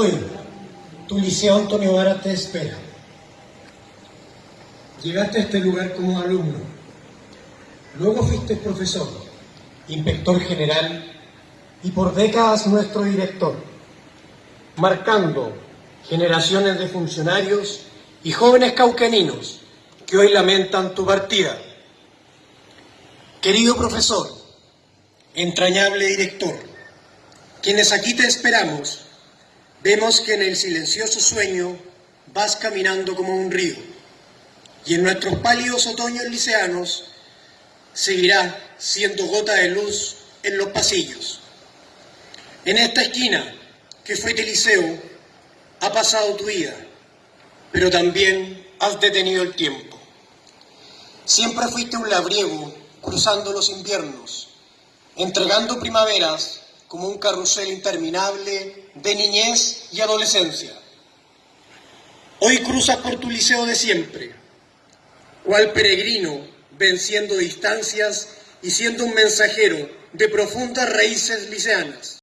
Hoy, tu liceo Antonio Vara te espera. Llegaste a este lugar como alumno. Luego fuiste profesor, inspector general y por décadas nuestro director, marcando generaciones de funcionarios y jóvenes caucaninos que hoy lamentan tu partida. Querido profesor, entrañable director, quienes aquí te esperamos, vemos que en el silencioso sueño vas caminando como un río y en nuestros pálidos otoños liceanos seguirá siendo gota de luz en los pasillos. En esta esquina que fue tu liceo ha pasado tu vida, pero también has detenido el tiempo. Siempre fuiste un labriego cruzando los inviernos, entregando primaveras como un carrusel interminable de niñez y adolescencia. Hoy cruzas por tu liceo de siempre, cual peregrino venciendo distancias y siendo un mensajero de profundas raíces liceanas.